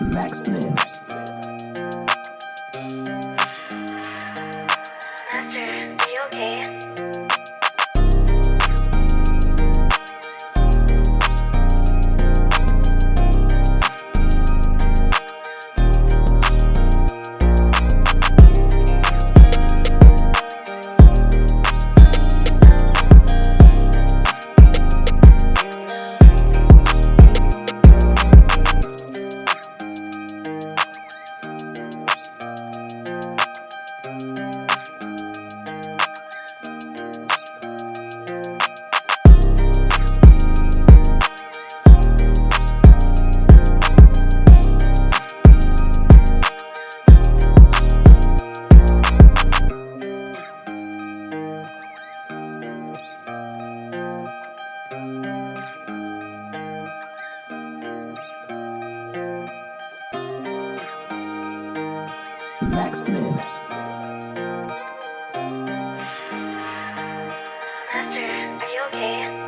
Max Flynn. Master, are you okay?